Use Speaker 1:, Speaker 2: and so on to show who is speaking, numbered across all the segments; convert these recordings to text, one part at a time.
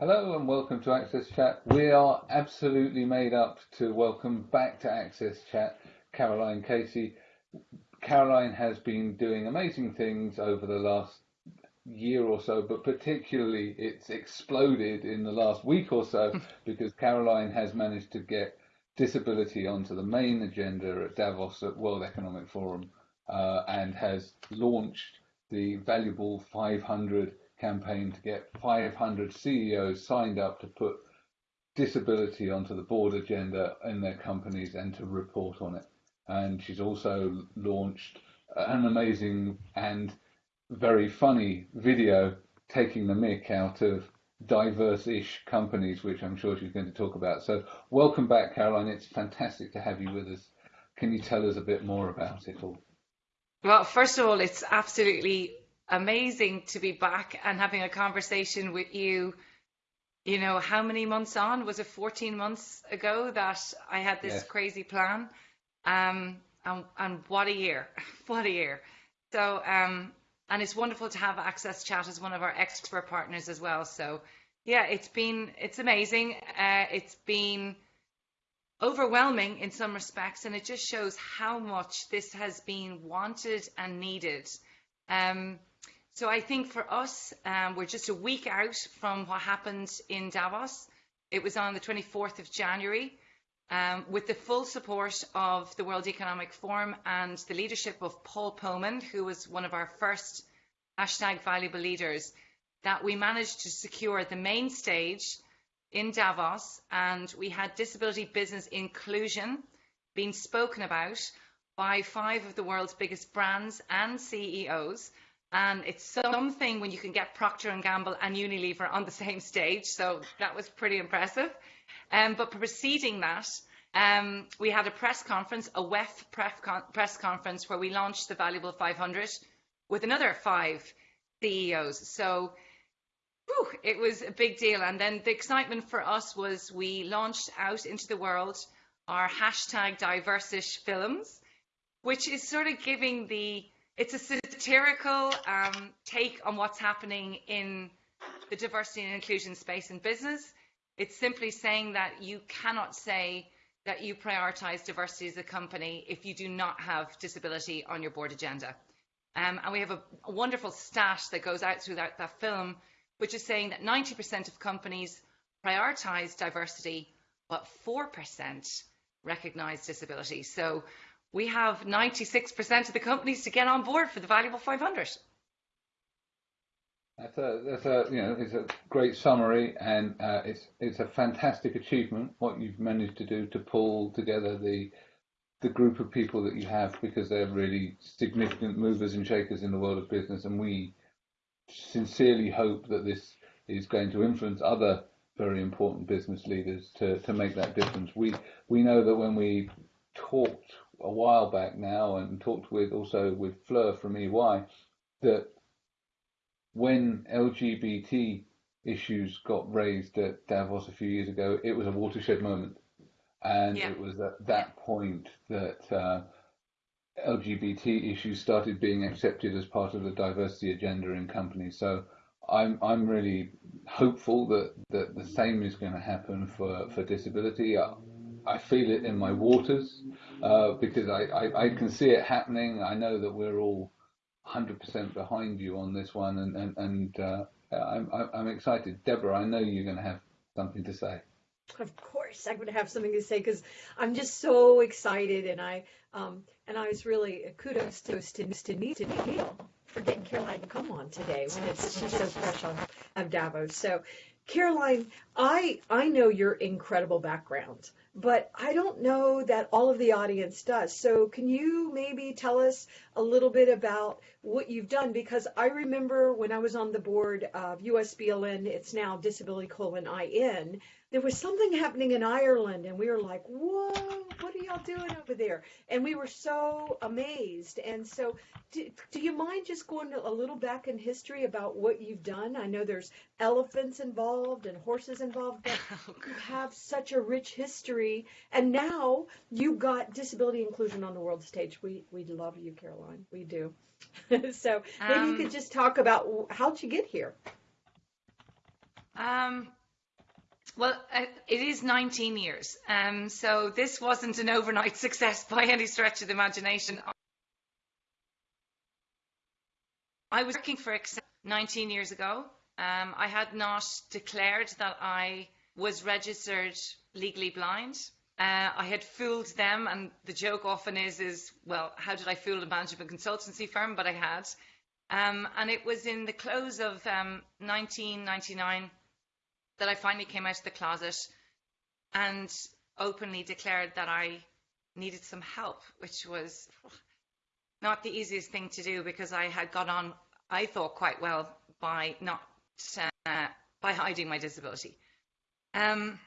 Speaker 1: Hello and welcome to Access Chat. We are absolutely made up to welcome back to Access Chat Caroline Casey. Caroline has been doing amazing things over the last year or so, but particularly it's exploded in the last week or so because Caroline has managed to get disability onto the main agenda at Davos at World Economic Forum uh, and has launched the valuable 500 campaign to get 500 CEOs signed up to put disability onto the board agenda in their companies and to report on it. And she's also launched an amazing and very funny video taking the mick out of diverse-ish companies, which I'm sure she's going to talk about. So welcome back, Caroline. It's fantastic to have you with us. Can you tell us a bit more about it all?
Speaker 2: Well, first of all, it's absolutely amazing to be back and having a conversation with you. You know, how many months on? Was it 14 months ago that I had this crazy plan? Um, and, and what a year! what a year! So, um, and it's wonderful to have Access Chat as one of our expert partners as well. So, yeah, it's been it's amazing. Uh, it's been overwhelming in some respects, and it just shows how much this has been wanted and needed. Um, so I think for us, um, we're just a week out from what happened in Davos. It was on the 24th of January. Um, with the full support of the World Economic Forum and the leadership of Paul Polman, who was one of our first hashtag valuable leaders, that we managed to secure the main stage in Davos, and we had disability business inclusion being spoken about by five of the world's biggest brands and CEOs. And it's something when you can get Procter and Gamble and Unilever on the same stage. So that was pretty impressive. Um, but preceding that, um, we had a press conference, a WEF press conference, where we launched the Valuable 500 with another five CEOs. So whew, it was a big deal. And then the excitement for us was we launched out into the world our hashtag diversish films, which is sort of giving the it's a satirical um, take on what's happening in the diversity and inclusion space in business. It's simply saying that you cannot say that you prioritize diversity as a company if you do not have disability on your board agenda. Um, and we have a, a, wonderful stat that goes out through that, that film, which is saying that 90% of companies prioritize diversity, but 4% recognize disability. So we have 96% of the companies to get on board for the valuable 500.
Speaker 1: That's a, that's a, you know, it's a great summary, and uh, it's it's a fantastic achievement what you've managed to do to pull together the the group of people that you have because they're really significant movers and shakers in the world of business, and we sincerely hope that this is going to influence other very important business leaders to, to make that difference. We we know that when we talked a while back now and talked with also with Fleur from EY that when LGBT issues got raised at Davos a few years ago, it was a watershed moment. And yeah. it was at that point that uh, LGBT issues started being accepted as part of the diversity agenda in companies. So I'm I'm really hopeful that, that the same is going to happen for, for disability. I, I feel it in my waters uh, because I, I, I, can see it happening. I know that we're all 100% behind you on this one, and and, and uh, I'm I'm excited. Deborah, I know you're going to have something to say.
Speaker 3: Of course, I'm going to have something to say because I'm just so excited, and I um and I was really kudos to to to Neil for getting Caroline to come on today when it's she's so fresh on of Davos. So, Caroline, I I know your incredible background but I don't know that all of the audience does. So can you maybe tell us a little bit about what you've done? Because I remember when I was on the board of USBLN, it's now Disability colon IN, there was something happening in Ireland, and we were like, whoa, what are y'all doing over there? And we were so amazed. And so, do, do you mind just going a little back in history about what you've done? I know there's elephants involved and horses involved, but oh, you have such a rich history. And now you got disability inclusion on the world stage. We, we love you, Caroline. We do. so maybe um, you could just talk about how'd you get here?
Speaker 2: Um, Well, uh, it is 19 years. Um, so this wasn't an overnight success by any stretch of the imagination. I was working for Accenture 19 years ago. Um, I had not declared that I was registered legally blind. Uh, I had fooled them, and the joke often is, is well, how did I fool a management consultancy firm? But I had. Um, and it was in the close of um, 1999 that I finally came out of the closet and openly declared that I needed some help, which was not the easiest thing to do because I had got on, I thought, quite well by not uh, by hiding my disability. Um,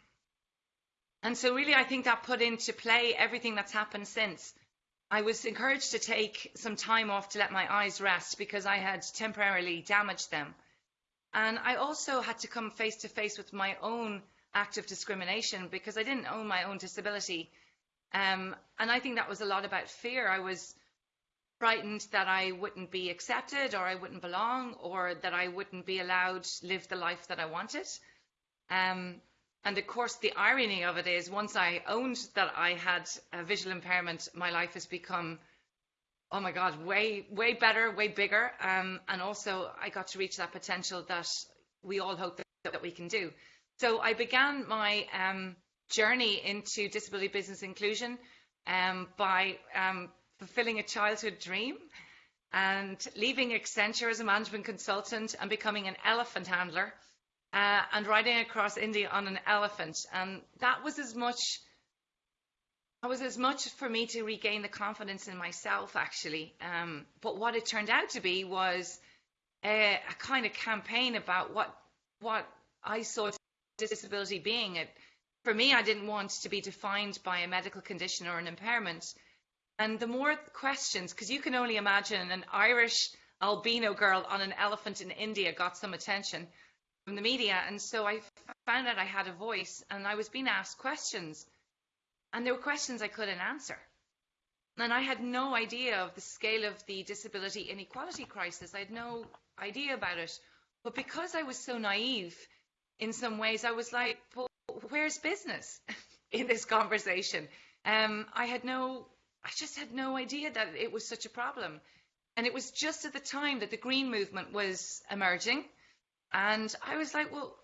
Speaker 2: and so, really, I think that put into play everything that's happened since. I was encouraged to take some time off to let my eyes rest because I had temporarily damaged them. And I also had to come face to face with my own act of discrimination because I didn't own my own disability. Um, and I think that was a lot about fear. I was frightened that I wouldn't be accepted or I wouldn't belong or that I wouldn't be allowed to live the life that I wanted. Um, and of course, the irony of it is once I owned that I had a visual impairment, my life has become oh my God, way, way better, way bigger. Um, and also, I got to reach that potential that we all hope that, that we can do. So I began my um, journey into disability business inclusion um, by um, fulfilling a childhood dream and leaving Accenture as a management consultant and becoming an elephant handler uh, and riding across India on an elephant. And that was as much it was as much for me to regain the confidence in myself, actually. Um, but what it turned out to be was a, a, kind of campaign about what what I saw disability being. It, for me, I didn't want to be defined by a medical condition or an impairment. And the more questions, because you can only imagine an Irish albino girl on an elephant in India got some attention from the media. And so I found out I had a voice and I was being asked questions. And there were questions I couldn't answer. And I had no idea of the scale of the disability inequality crisis. I had no idea about it. But because I was so naive in some ways, I was like, well, where's business in this conversation? Um, I had no, I just had no idea that it was such a problem. And it was just at the time that the green movement was emerging. And I was like, well,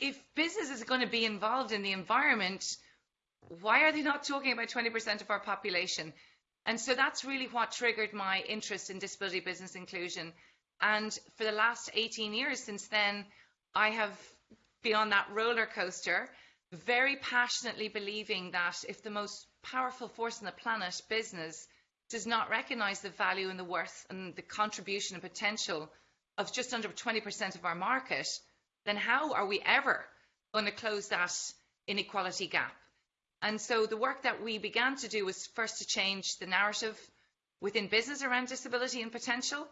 Speaker 2: if business is going to be involved in the environment, why are they not talking about 20% of our population? And so that's really what triggered my interest in disability business inclusion. And for the last 18 years since then, I have been on that roller coaster, very passionately believing that if the most powerful force on the planet, business, does not recognize the value and the worth and the contribution and potential of just under 20% of our market, then how are we ever going to close that inequality gap? And so the work that we began to do was first to change the narrative within business around disability and potential.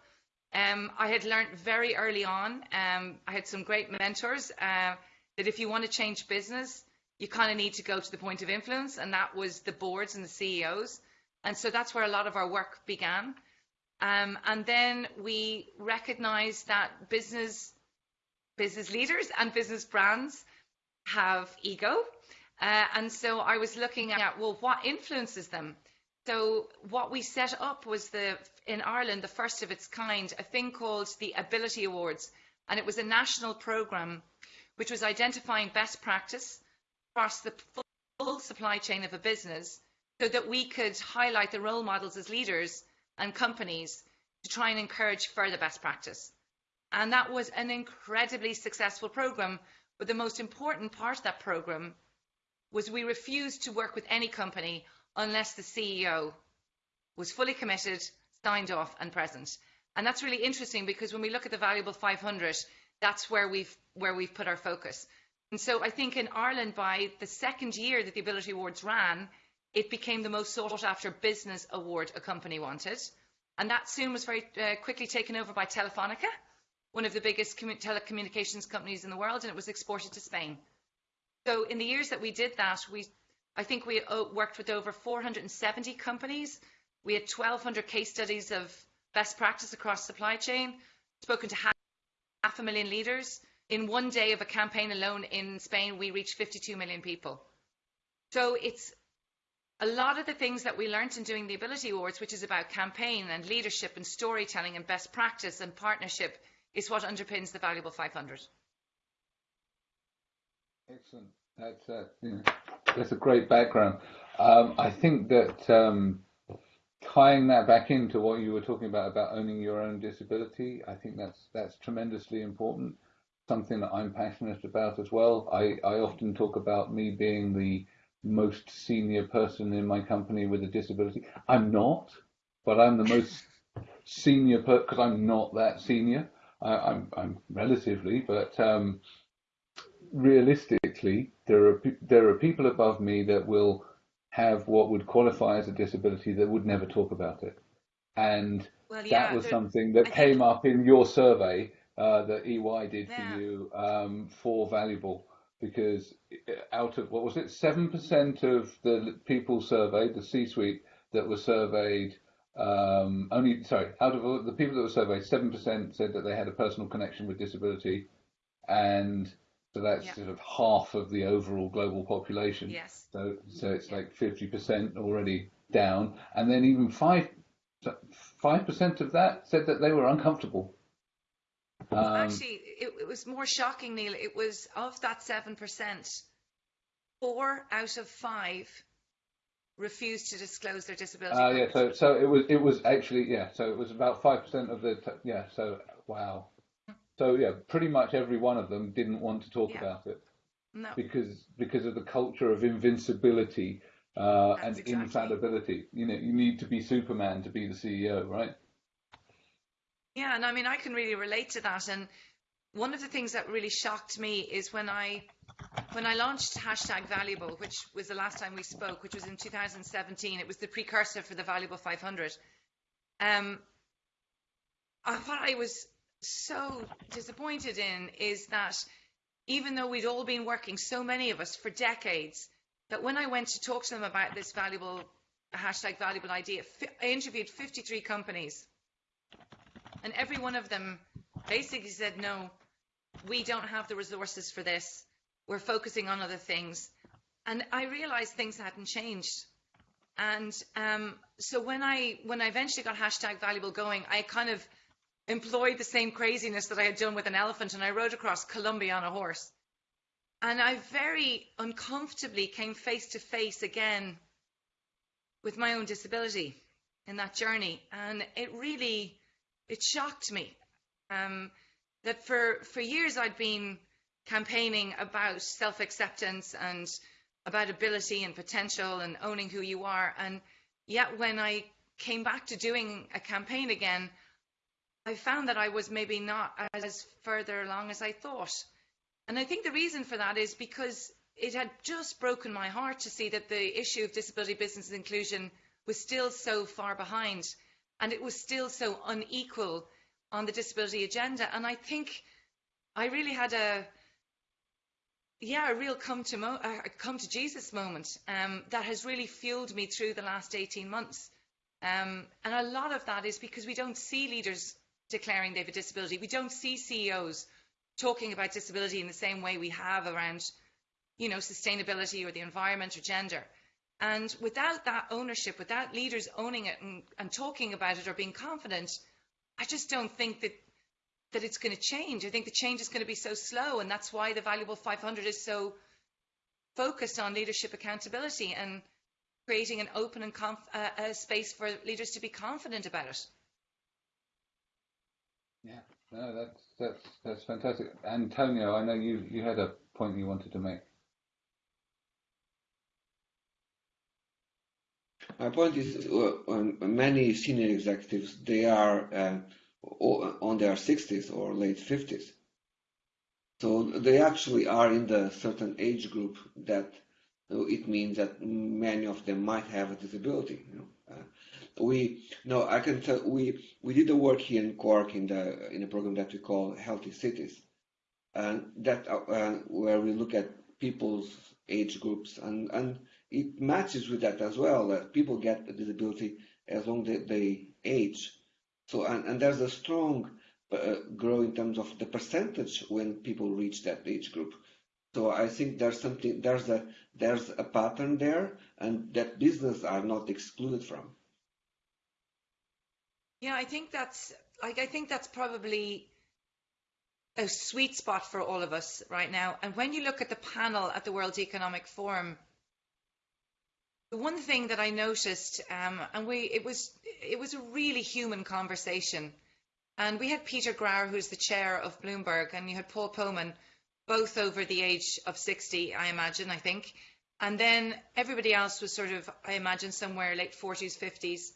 Speaker 2: Um, I had learned very early on, um, I had some great mentors, uh, that if you want to change business, you kind of need to go to the point of influence, and that was the boards and the CEOs. And so that's where a lot of our work began. Um, and then we recognized that business business leaders and business brands have ego uh, and so I was looking at, well, what influences them? So what we set up was the in Ireland the first of its kind, a thing called the Ability Awards, and it was a national program which was identifying best practice across the full supply chain of a business, so that we could highlight the role models as leaders and companies to try and encourage further best practice. And that was an incredibly successful program. But the most important part of that program was we refused to work with any company unless the CEO was fully committed, signed off, and present. And that's really interesting because when we look at the valuable 500, that's where we've where we've put our focus. And so I think in Ireland, by the second year that the Ability Awards ran, it became the most sought after business award a company wanted. And that soon was very uh, quickly taken over by Telefonica, one of the biggest telecommunications companies in the world, and it was exported to Spain. So in the years that we did that, we, I think we uh, worked with over 470 companies. We had 1,200 case studies of best practice across supply chain, spoken to half, half a million leaders, in one day of a campaign alone in Spain, we reached 52 million people. So it's a lot of the things that we learned in doing the Ability Awards, which is about campaign and leadership and storytelling and best practice and partnership, is what underpins the Valuable 500.
Speaker 1: Excellent. That's uh, that's a great background. Um, I think that um, tying that back into what you were talking about about owning your own disability, I think that's that's tremendously important. Something that I'm passionate about as well. I, I often talk about me being the most senior person in my company with a disability. I'm not, but I'm the most senior because I'm not that senior. I, I'm I'm relatively, but um, realistically, there are there are people above me that will have what would qualify as a disability that would never talk about it, and
Speaker 2: Well, yeah,
Speaker 1: that was something that
Speaker 2: I think-
Speaker 1: came up in your survey uh, that EY did
Speaker 2: Yeah.
Speaker 1: for you um, for valuable because out of what was it seven percent of the people surveyed, the C-suite that were surveyed. Um, only sorry, out of all the people that were surveyed, seven percent said that they had a personal connection with disability, and so that's
Speaker 2: Yeah.
Speaker 1: sort of half of the overall global population.
Speaker 2: Yes.
Speaker 1: So so it's
Speaker 2: Yeah.
Speaker 1: like fifty percent already down, and then even five five percent of that said that they were uncomfortable. Um,
Speaker 2: Actually, it, it was more shocking, Neil. It was of that 7%, four out of five refused to disclose their disability.
Speaker 1: uh, yeah, so so it was it was actually yeah, so it was about five percent of the t- yeah, so wow. So yeah, pretty much every one of them didn't want to talk
Speaker 2: Yeah.
Speaker 1: about it
Speaker 2: no.
Speaker 1: because because of the culture of invincibility uh, and
Speaker 2: exactly.
Speaker 1: infallibility. You know, you need to be Superman to be the CEO, right?
Speaker 2: Yeah, and I mean, I can really relate to that. And one of the things that really shocked me is when I when I launched hashtag Valuable, which was the last time we spoke, which was in 2017. It was the precursor for the Valuable 500. Um, I, what I was so disappointed in is that even though we'd all been working, so many of us, for decades, that when I went to talk to them about this valuable hashtag valuable idea, I interviewed 53 companies and every one of them basically said, no, we don't have the resources for this. We're focusing on other things. And I realized things hadn't changed. And um, so when I when I eventually got hashtag valuable going, I kind of employed the same craziness that I had done with an elephant, and I rode across Colombia on a horse. And I very uncomfortably came face to face again with my own disability in that journey, and it really it shocked me um, that for for years I'd been campaigning about self acceptance and about ability and potential and owning who you are, and yet when I came back to doing a campaign again, I found that I was maybe not as further along as I thought. And I think the reason for that is because it had just broken my heart to see that the issue of disability business inclusion was still so far behind and it was still so unequal on the disability agenda. And I think I really had a yeah, a real come to mo- uh, come to Jesus moment um, that has really fueled me through the last 18 months. Um, and a lot of that is because we don't see leaders declaring they have a disability. We don't see CEOs talking about disability in the same way we have around, you know, sustainability or the environment or gender. And without that ownership, without leaders owning it and, and talking about it or being confident, I just don't think that that it's going to change. I think the change is going to be so slow, and that's why the Valuable 500 is so focused on leadership accountability and creating an open and conf- uh, space for leaders to be confident about it.
Speaker 1: Yeah, no, that's that's that's fantastic. Antonio, I know you you had a point you wanted to make.
Speaker 4: My point is, uh, many senior executives they are uh, on their 60s or late 50s, so they actually are in the certain age group that it means that many of them might have a disability. You know, we no, I can tell we we did the work here in Cork in the in a program that we call Healthy Cities, and that uh, where we look at people's age groups and and it matches with that as well that people get a disability as long as they age so and, and there's a strong uh, grow in terms of the percentage when people reach that age group. So I think there's something there's a there's a pattern there, and that business are not excluded from.
Speaker 2: Yeah, I think that's like I think that's probably a sweet spot for all of us right now. And when you look at the panel at the World Economic Forum, the one thing that I noticed, um, and we it was it was a really human conversation. And we had Peter Grauer, who's the chair of Bloomberg, and you had Paul Polman, both over the age of 60, I imagine, I think. And then everybody else was sort of, I imagine, somewhere late 40s, 50s.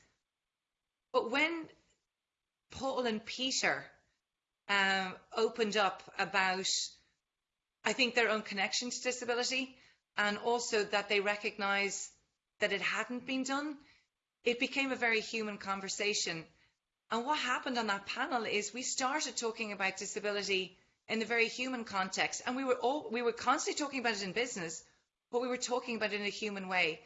Speaker 2: But when Paul and Peter um, opened up about, I think, their own connection to disability and also that they recognise that it hadn't been done, it became a very human conversation. And what happened on that panel is we started talking about disability in the very human context, and we were all we were constantly talking about it in business, but we were talking about it in a human way.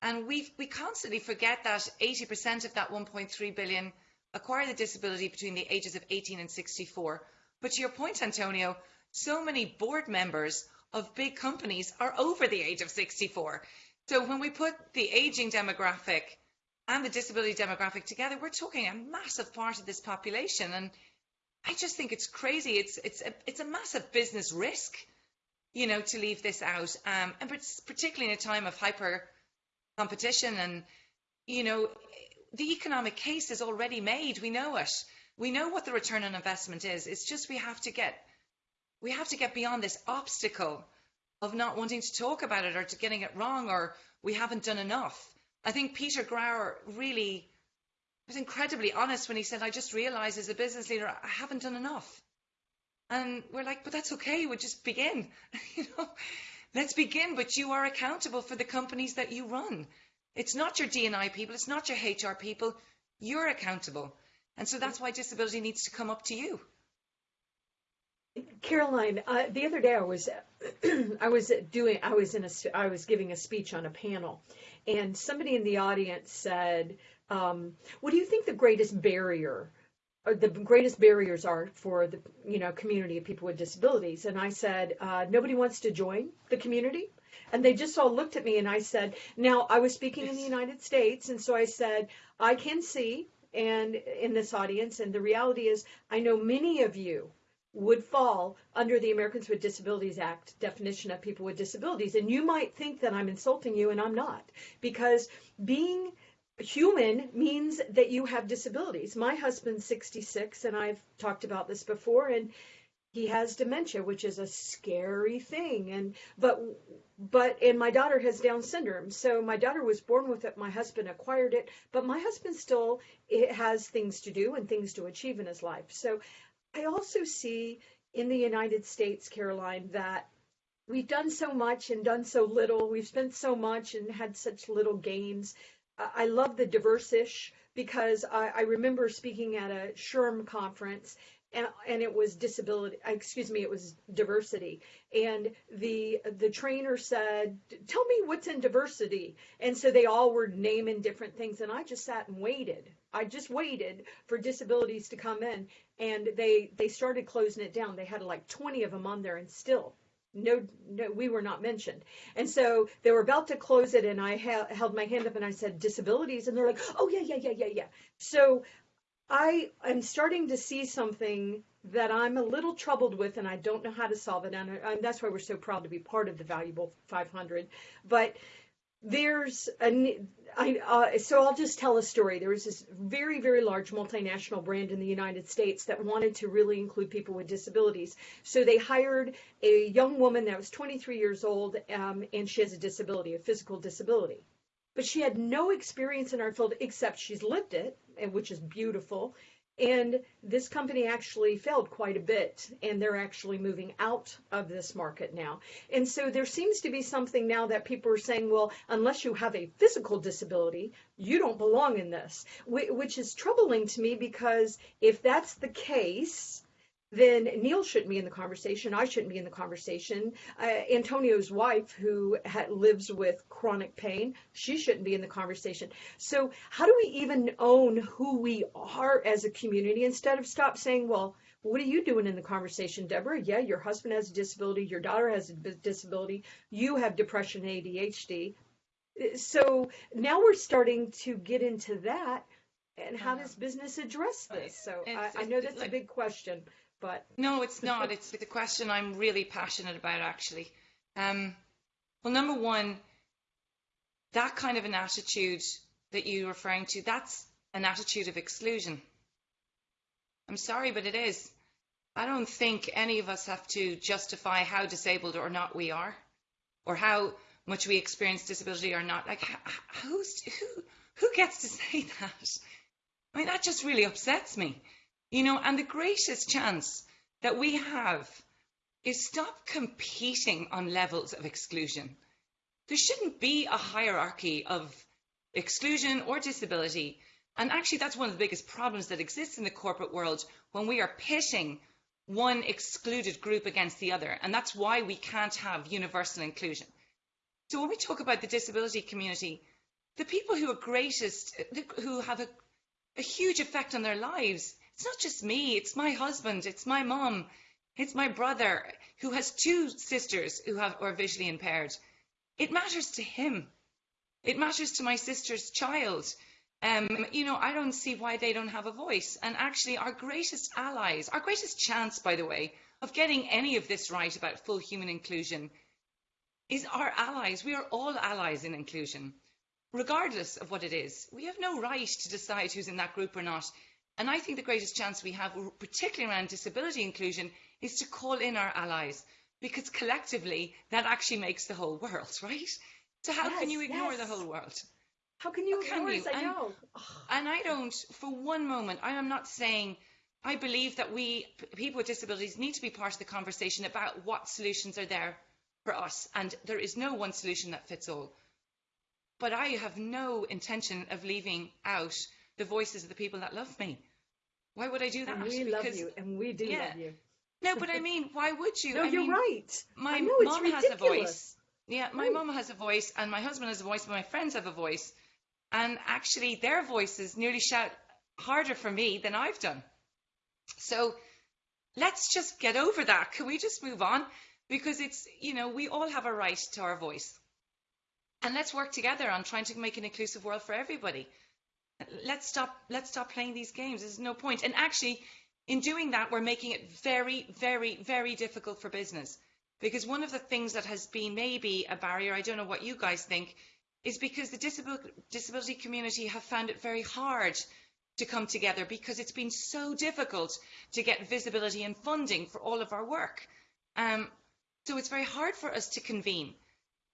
Speaker 2: And we we constantly forget that 80% of that 1.3 billion acquire the disability between the ages of 18 and 64. But to your point, Antonio, so many board members of big companies are over the age of 64. So when we put the aging demographic and the disability demographic together, we're talking a massive part of this population. And I just think it's crazy. It's it's a, it's a massive business risk, you know, to leave this out, um, and particularly in a time of hyper competition. And you know, the economic case is already made. We know it. We know what the return on investment is. It's just we have to get we have to get beyond this obstacle of not wanting to talk about it or to getting it wrong or we haven't done enough. I think Peter Grauer really was incredibly honest when he said, I just realized as a business leader, I haven't done enough. And we're like, but that's okay. We'll just begin. you know, let's begin. But you are accountable for the companies that you run. It's not your D&I people. It's not your HR people. You're accountable. And so that's why disability needs to come up to you.
Speaker 3: Caroline, uh, the other day I was I was doing I was in a I was giving a speech on a panel, and somebody in the audience said, um, "What do you think the greatest barrier?" Or the greatest barriers are for the you know community of people with disabilities and i said uh, nobody wants to join the community and they just all looked at me and i said now i was speaking in the united states and so i said i can see and in this audience and the reality is i know many of you would fall under the Americans with Disabilities Act definition of people with disabilities. And you might think that I'm insulting you, and I'm not, because being human means that you have disabilities. My husband's 66, and I've talked about this before, and he has dementia, which is a scary thing. And but but and my daughter has Down syndrome, so my daughter was born with it. My husband acquired it, but my husband still has things to do and things to achieve in his life. So I also see in the United States, Caroline, that we've done so much and done so little. We've spent so much and had such little gains. I love the diverse-ish because I, I remember speaking at a SHRM conference and, and it was disability excuse me it was diversity. And the the trainer said tell me what's in diversity. And so they all were naming different things and i just sat and waited. I just waited for disabilities to come in and they they started closing it down. They had like 20 of them on there and still no, no, we were not mentioned. And so they were about to close it, and I ha- held my hand up and I said disabilities, and they're like, oh yeah, yeah, yeah, yeah, yeah. So I am starting to see something that I'm a little troubled with, and I don't know how to solve it. And, and that's why we're so proud to be part of the Valuable 500. But there's a I, uh, so I'll just tell a story. There was this very, very large multinational brand in the United States that wanted to really include people with disabilities. So they hired a young woman that was 23 years old, um, and she has a disability, a physical disability. But she had no experience in our field except she's lived it, which is beautiful. And this company actually failed quite a bit, and they're actually moving out of this market now. And so there seems to be something now that people are saying, well, unless you have a physical disability, you don't belong in this, which is troubling to me because if that's the case, then Neil shouldn't be in the conversation. I shouldn't be in the conversation. Uh, Antonio's wife, who ha- lives with chronic pain, she shouldn't be in the conversation. So, how do we even own who we are as a community instead of stop saying, well, what are you doing in the conversation, Deborah? Yeah, your husband has a disability, your daughter has a disability, you have depression, ADHD. So now we're starting to get into that. And how does business address this? So I, I, know that's a big question, but
Speaker 2: no, it's not. it's the question I'm really passionate about, actually. Um, well, number one, that kind of an attitude that you're referring to, that's an attitude of exclusion. I'm sorry, but it is. I don't think any of us have to justify how disabled or not we are, or how much we experience disability or not. Like, who's who? Who gets to say that? I mean, that just really upsets me, you know. And the greatest chance that we have is stop competing on levels of exclusion. There shouldn't be a hierarchy of exclusion or disability. And actually, that's one of the biggest problems that exists in the corporate world when we are pitting one excluded group against the other. And that's why we can't have universal inclusion. So when we talk about the disability community, the people who are greatest, who have a, a huge effect on their lives, it's not just me, it's my husband, it's my mom, it's my brother who has two sisters who have, are visually impaired. It matters to him. It matters to my sister's child. Um, you know, I don't see why they don't have a voice. And actually, our greatest allies, our greatest chance, by the way, of getting any of this right about full human inclusion is our allies. We are all allies in inclusion, regardless of what it is. We have no right to decide who's in that group or not. And I think the greatest chance we have, particularly around disability inclusion, is to call in our allies because collectively that actually makes the whole world, right? So how yes, can you ignore yes. the whole world?
Speaker 3: How can you how ignore can you? I know.
Speaker 2: And, and I don't, for one moment, I am not saying I believe that we people with disabilities need to be part of the conversation about what solutions are there for us, and there is no one solution that fits all. But I have no intention of leaving out the voices of the people that love me. Why would I do that?
Speaker 3: And we because, love you, and we do yeah. love you.
Speaker 2: No, but I mean, why would you?
Speaker 3: No,
Speaker 2: I
Speaker 3: you're
Speaker 2: mean,
Speaker 3: right.
Speaker 2: My
Speaker 3: know,
Speaker 2: mom has a voice. Yeah, my mom has a voice, and my husband has a voice, but my friends have a voice. And actually, their voices nearly shout harder for me than I've done. So let's just get over that. Can we just move on? Because it's, you know, we all have a right to our voice. And let's work together on trying to make an inclusive world for everybody. Let's stop let's stop playing these games. There's no point. And actually, in doing that, we're making it very, very, very difficult for business. Because one of the things that has been maybe a barrier, I don't know what you guys think, is because the disability community have found it very hard to come together because it's been so difficult to get visibility and funding for all of our work. Um, so it's very hard for us to convene.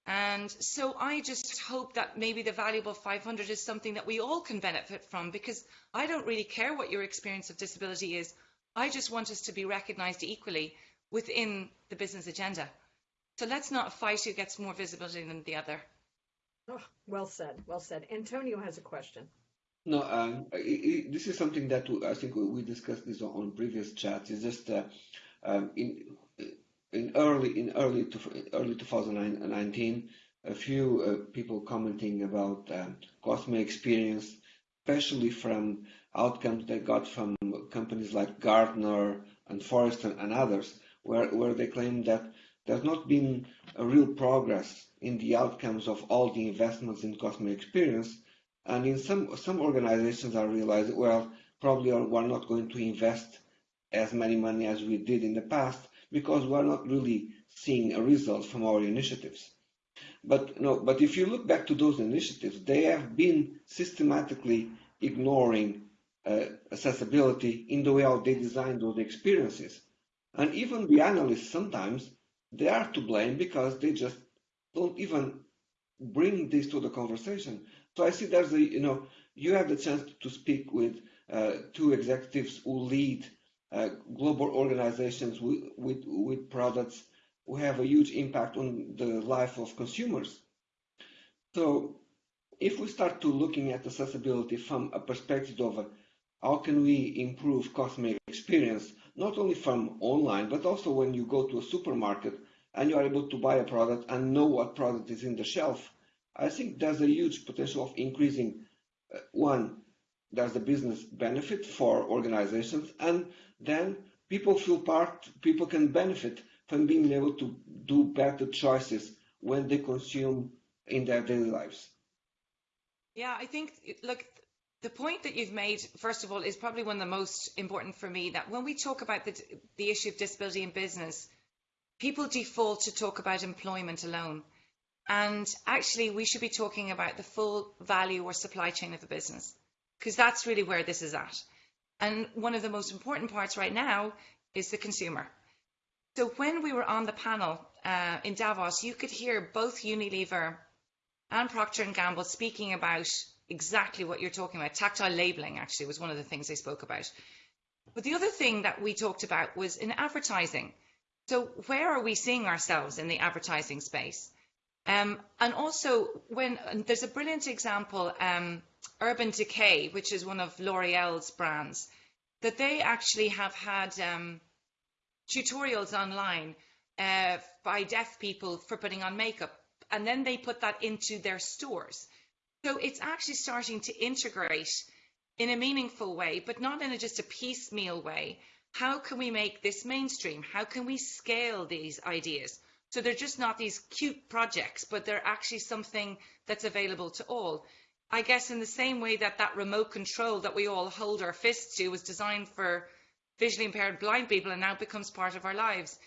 Speaker 2: And so I just hope that maybe the valuable 500 is something that we all can benefit from because I don't really care what your experience of disability is. I just want us to be recognised equally within the business agenda. So let's not fight who gets more visibility than the other.
Speaker 3: Oh, well said, well said. Antonio has a question.
Speaker 4: No, um, it, this is something that I think we discussed this on previous chats. It's just uh, um, in in early in early to, early 2019, a few uh, people commenting about um, customer experience, especially from outcomes they got from companies like Gartner and Forrester and others, where, where they claim that there's not been a real progress in the outcomes of all the investments in customer experience. And in some some organizations are realizing, well, probably we're not going to invest as many money as we did in the past because we're not really seeing a result from our initiatives. But no, but if you look back to those initiatives, they have been systematically ignoring uh, accessibility in the way how they design those experiences. And even the analysts sometimes they are to blame because they just don't even bring this to the conversation. So I see there's a you know you have the chance to speak with uh, two executives who lead global organizations with, with, with products who have a huge impact on the life of consumers. So if we start to looking at accessibility from a perspective of how can we improve customer experience, not only from online, but also when you go to a supermarket and you are able to buy a product and know what product is in the shelf, I think there's a huge potential of increasing, uh, one, there's a business benefit for organizations, and then people feel part, people can benefit from being able to do better choices when they consume in their daily lives.
Speaker 2: Yeah, I think, look, the point that you've made, first of all, is probably one of the most important for me. That when we talk about the, the issue of disability in business, people default to talk about employment alone. And actually, we should be talking about the full value or supply chain of a business, because that's really where this is at. And one of the most important parts right now is the consumer. So when we were on the panel uh, in Davos, you could hear both Unilever and Procter Gamble speaking about exactly what you're talking about. Tactile labeling actually was one of the things they spoke about. But the other thing that we talked about was in advertising. So where are we seeing ourselves in the advertising space? Um, and also, when and there's a brilliant example, um, Urban Decay, which is one of L'Oreal's brands, that they actually have had um, tutorials online uh, by deaf people for putting on makeup, and then they put that into their stores. So it's actually starting to integrate in a meaningful way, but not in a, just a piecemeal way. How can we make this mainstream? How can we scale these ideas? So they're just not these cute projects, but they're actually something that's available to all. I guess in the same way that that remote control that we all hold our fists to was designed for visually impaired blind people and now becomes part of our lives.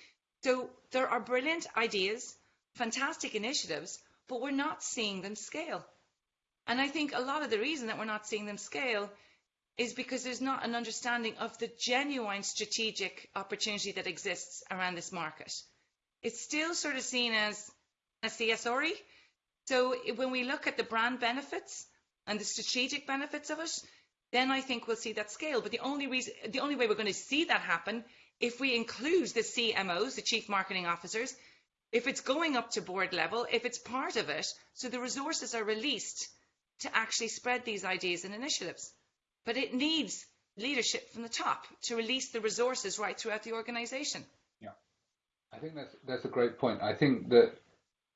Speaker 2: So there are brilliant ideas, fantastic initiatives, but we're not seeing them scale. And I think a lot of the reason that we're not seeing them scale is because there's not an understanding of the genuine strategic opportunity that exists around this market it's still sort of seen as a CSRE. So when we look at the brand benefits and the strategic benefits of it, then I think we'll see that scale. But the only reason, the only way we're going to see that happen, if we include the CMOs, the chief marketing officers, if it's going up to board level, if it's part of it, so the resources are released to actually spread these ideas and initiatives. But it needs leadership from the top to release the resources right throughout the organization.
Speaker 1: I think that's that's a great point. I think that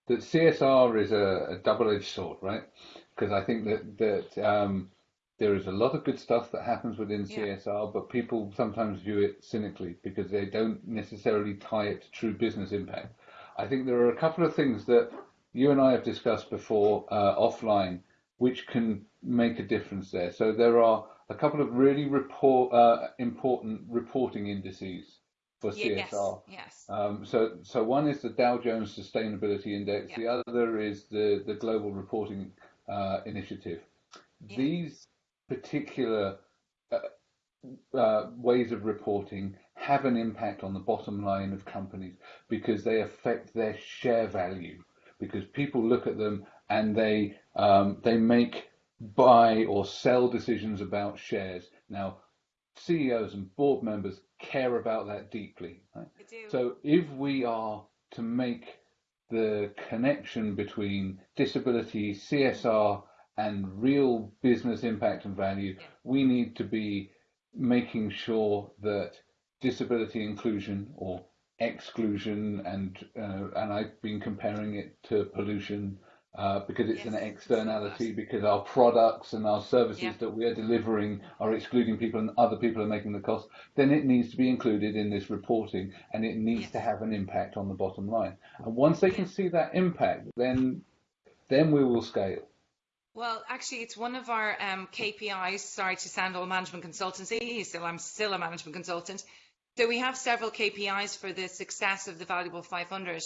Speaker 1: that CSR is a, a double-edged sword, right? Because I think that that um, there is a lot of good stuff that happens within
Speaker 2: Yeah.
Speaker 1: CSR, but people sometimes view it cynically because they don't necessarily tie it to true business impact. I think there are a couple of things that you and I have discussed before uh, offline, which can make a difference there. So there are a couple of really report uh, important reporting indices for
Speaker 2: Ye- Yes,
Speaker 1: CSR.
Speaker 2: yes.
Speaker 1: Um, so, so one is the Dow Jones Sustainability Index.
Speaker 2: Yeah.
Speaker 1: The other is the the Global Reporting uh, Initiative.
Speaker 2: Yeah.
Speaker 1: These particular uh, uh, ways of reporting have an impact on the bottom line of companies because they affect their share value. Because people look at them and they um, they make buy or sell decisions about shares. Now, CEOs and board members care about that deeply. Right?
Speaker 2: Do.
Speaker 1: So if we are to make the connection between disability, CSR, and real business impact and value, we need to be making sure that disability inclusion or exclusion and uh, and I've been comparing it to pollution uh, because it's
Speaker 2: Yes,
Speaker 1: an externality because our products and our services
Speaker 2: Yeah.
Speaker 1: that we are delivering are excluding people and other people are making the cost, then it needs to be included in this reporting and it needs
Speaker 2: Yes.
Speaker 1: to have an impact on the bottom line. And once they can see that impact, then then we will scale.
Speaker 2: Well, actually, it's one of our um, KPIs. Sorry to sound all management consultancy, so I'm still a management consultant. So we have several KPIs for the success of the Valuable 500.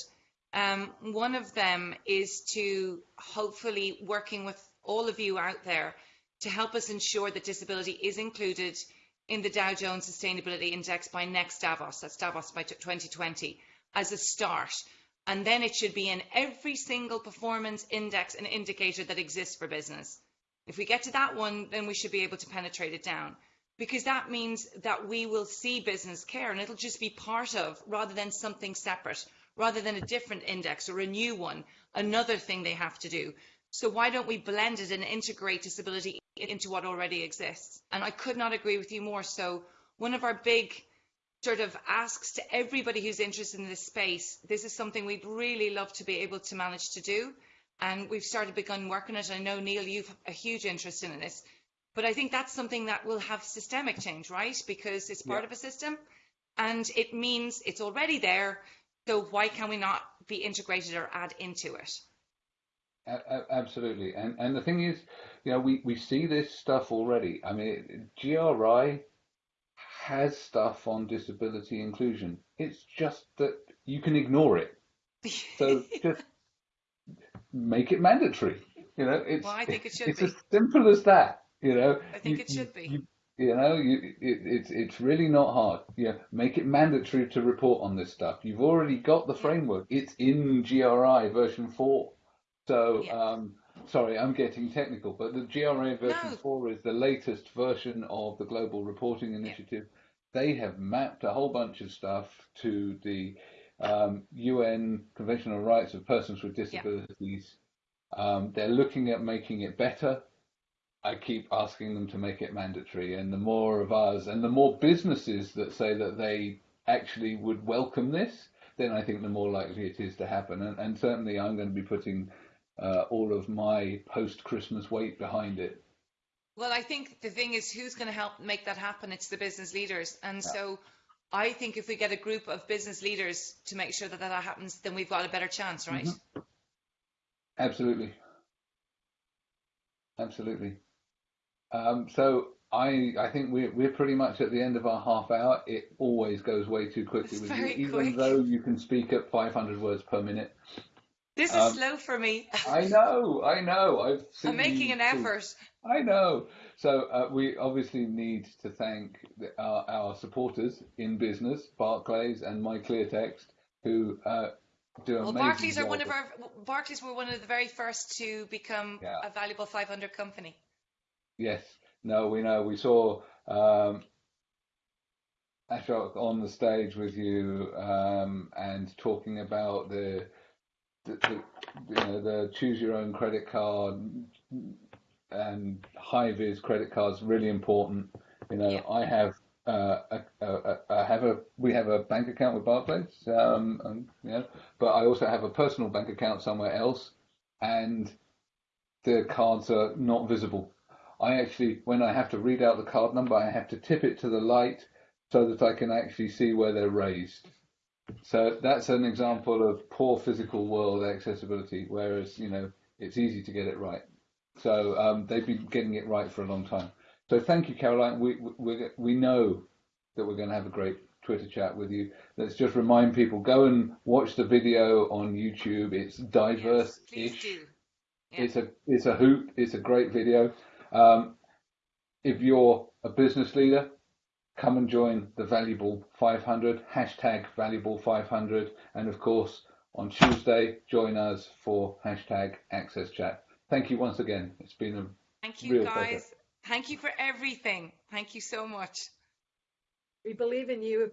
Speaker 2: Um, one of them is to hopefully working with all of you out there to help us ensure that disability is included in the Dow Jones Sustainability Index by next Davos. That's Davos by 2020 as a start. And then it should be in every single performance index and indicator that exists for business. If we get to that one, then we should be able to penetrate it down because that means that we will see business care and it'll just be part of rather than something separate, rather than a different index or a new one, another thing they have to do. So why don't we blend it and integrate disability into what already exists? And I could not agree with you more. So one of our big sort of asks to everybody who's interested in this space, this is something we'd really love to be able to manage to do. And we've started begun working it. I know, Neil, you've a huge interest in this. But I think that's something that will have systemic change, right? Because it's part
Speaker 1: Yeah.
Speaker 2: of a system. and it means it's already there. So why can we not be integrated or add into it?
Speaker 1: Absolutely, and and the thing is, you know, we we see this stuff already. I mean, GRI has stuff on disability inclusion. It's just that you can ignore it. So just make it mandatory. You know, it's
Speaker 2: well, I think it should
Speaker 1: it's
Speaker 2: be.
Speaker 1: as simple as that. You know,
Speaker 2: I think
Speaker 1: you,
Speaker 2: it should be.
Speaker 1: You, you know, you, it, it's it's really not hard. Yeah, make it mandatory to report on this stuff. You've already got the framework. It's in GRI version four. So,
Speaker 2: Yeah.
Speaker 1: um, sorry, I'm getting technical, but the GRI version
Speaker 2: No.
Speaker 1: 4 is the latest version of the Global Reporting Initiative. They have mapped a whole bunch of stuff to the um, UN Convention on Rights of Persons with Disabilities. Um, they're looking at making it better. I keep asking them to make it mandatory, and the more of us and the more businesses that say that they actually would welcome this, then I think the more likely it is to happen. And, and certainly, I'm going to be putting uh, all of my post-Christmas weight behind it.
Speaker 2: Well, I think the thing is, who's going to help make that happen? It's the business leaders. And so I think if we get a group of business leaders to make sure that that happens, then we've got a better chance, right?
Speaker 1: Absolutely, absolutely. Um, so I I think we're we're pretty much at the end of our half hour. It always goes way too quickly
Speaker 2: It's
Speaker 1: with you, even
Speaker 2: quick.
Speaker 1: though you can speak at 500 words per minute.
Speaker 2: This is
Speaker 1: Um,
Speaker 2: slow for me.
Speaker 1: I know, I know. I've seen
Speaker 2: I'm making an effort.
Speaker 1: I know. So uh, we obviously need to thank the, our, our supporters in business, Barclays and My Clear Text, who uh, do
Speaker 2: Well, Barclays are one of our Barclays were one of the very first to become
Speaker 1: Yeah.
Speaker 2: a valuable 500 company.
Speaker 1: Yes. No, we know. We saw um, Ashok on the stage with you um, and talking about the, the, the you know the choose your own credit card and high vis credit cards really important. You know,
Speaker 2: Yeah.
Speaker 1: I have uh, a, a, a, I have a we have a bank account with Barclays, um, and, you know, but I also have a personal bank account somewhere else, and the cards are not visible. I actually, when I have to read out the card number, I have to tip it to the light so that I can actually see where they're raised. So that's an example of poor physical world accessibility, whereas, you know, it's easy to get it right. So um, they've been getting it right for a long time. So thank you, Caroline. We, we, we know that we're going to have a great Twitter chat with you. Let's just remind people, go and watch the video on YouTube. It's
Speaker 2: Yes,
Speaker 1: diverse-ish.
Speaker 2: please do. Yeah.
Speaker 1: It's a it's a hoot. It's a great video. Um, if you're a business leader, come and join the Valuable 500 hashtag Valuable 500, and of course on Tuesday join us for hashtag Access Chat. Thank you once again. It's been a
Speaker 2: Thank you,
Speaker 1: real
Speaker 2: guys.
Speaker 1: pleasure.
Speaker 2: Thank you for everything. Thank you so much.
Speaker 3: We believe in you.